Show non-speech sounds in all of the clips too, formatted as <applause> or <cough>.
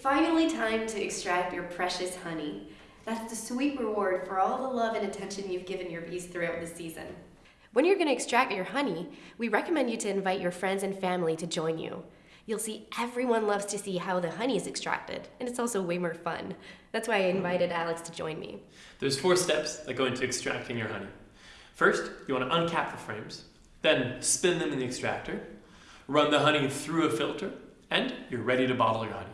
finally time to extract your precious honey. That's the sweet reward for all the love and attention you've given your bees throughout the season. When you're going to extract your honey, we recommend you to invite your friends and family to join you. You'll see everyone loves to see how the honey is extracted, and it's also way more fun. That's why I invited Alex to join me. There's four steps that go into extracting your honey. First, you want to uncap the frames, then spin them in the extractor, run the honey through a filter, and you're ready to bottle your honey.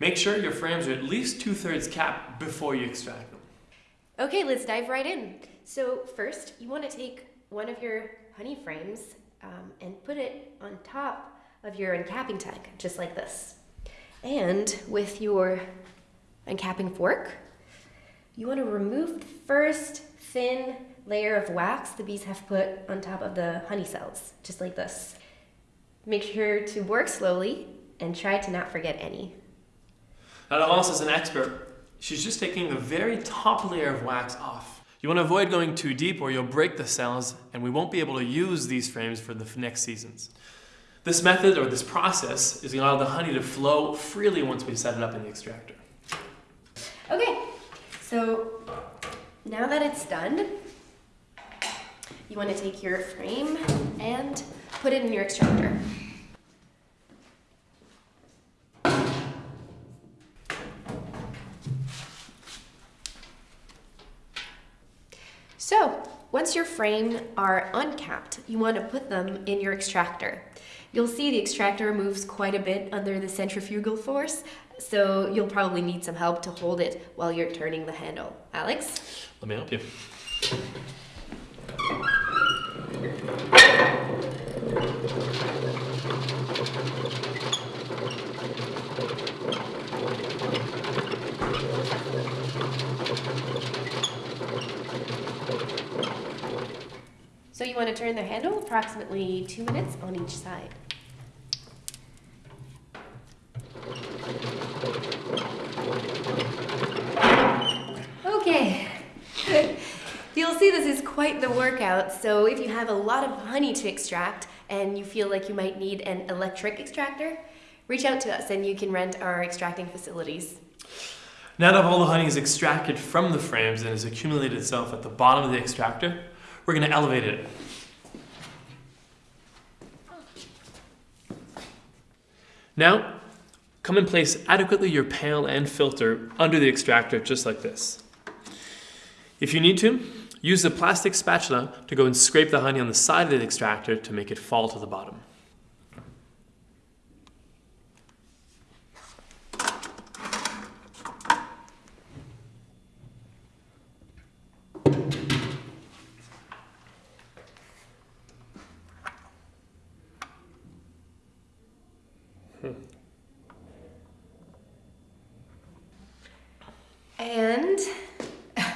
Make sure your frames are at least two-thirds capped before you extract them. Okay, let's dive right in. So first, you want to take one of your honey frames um, and put it on top of your uncapping tank, just like this. And with your uncapping fork, you want to remove the first thin layer of wax the bees have put on top of the honey cells, just like this. Make sure to work slowly and try to not forget any. Laurence is an expert. She's just taking the very top layer of wax off. You want to avoid going too deep or you'll break the cells and we won't be able to use these frames for the next seasons. This method or this process is going to allow the honey to flow freely once we set it up in the extractor. Okay, so now that it's done, you want to take your frame and put it in your extractor. So, once your frame are uncapped, you want to put them in your extractor. You'll see the extractor moves quite a bit under the centrifugal force, so you'll probably need some help to hold it while you're turning the handle. Alex? Let me help you. So you want to turn the handle approximately two minutes on each side. Okay. <laughs> You'll see this is quite the workout, so if you have a lot of honey to extract and you feel like you might need an electric extractor, reach out to us and you can rent our extracting facilities. Now that all the honey is extracted from the frames and has accumulated itself at the bottom of the extractor, we're going to elevate it. Now, come and place adequately your pail and filter under the extractor just like this. If you need to, use the plastic spatula to go and scrape the honey on the side of the extractor to make it fall to the bottom. Hmm. And <laughs>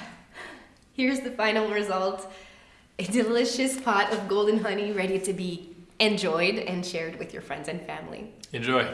here's the final result. A delicious pot of golden honey ready to be enjoyed and shared with your friends and family. Enjoy.